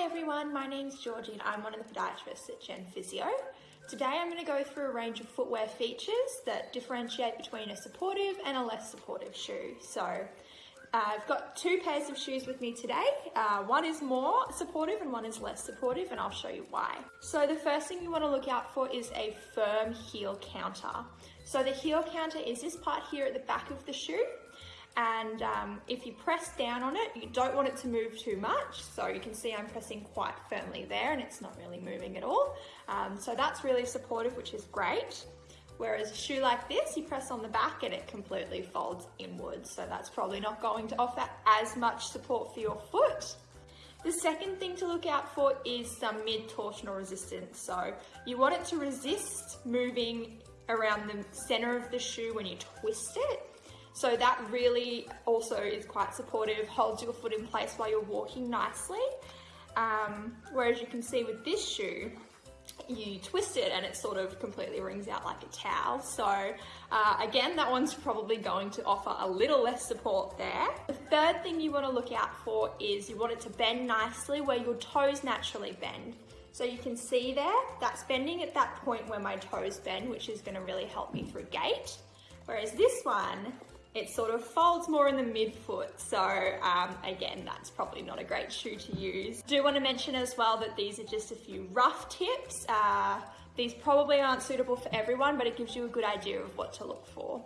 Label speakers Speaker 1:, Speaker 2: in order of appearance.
Speaker 1: Hi everyone, my name's Georgie and I'm one of the podiatrists at Gen Physio. Today I'm going to go through a range of footwear features that differentiate between a supportive and a less supportive shoe. So uh, I've got two pairs of shoes with me today. Uh, one is more supportive and one is less supportive and I'll show you why. So the first thing you want to look out for is a firm heel counter. So the heel counter is this part here at the back of the shoe and um, if you press down on it, you don't want it to move too much. So you can see I'm pressing quite firmly there and it's not really moving at all. Um, so that's really supportive, which is great. Whereas a shoe like this, you press on the back and it completely folds inwards. So that's probably not going to offer as much support for your foot. The second thing to look out for is some mid-torsional resistance. So you want it to resist moving around the center of the shoe when you twist it. So that really also is quite supportive, holds your foot in place while you're walking nicely. Um, whereas you can see with this shoe, you twist it and it sort of completely wrings out like a towel. So uh, again, that one's probably going to offer a little less support there. The third thing you want to look out for is you want it to bend nicely where your toes naturally bend. So you can see there, that's bending at that point where my toes bend, which is gonna really help me through gait. Whereas this one, it sort of folds more in the midfoot. So um, again, that's probably not a great shoe to use. Do want to mention as well that these are just a few rough tips. Uh, these probably aren't suitable for everyone, but it gives you a good idea of what to look for.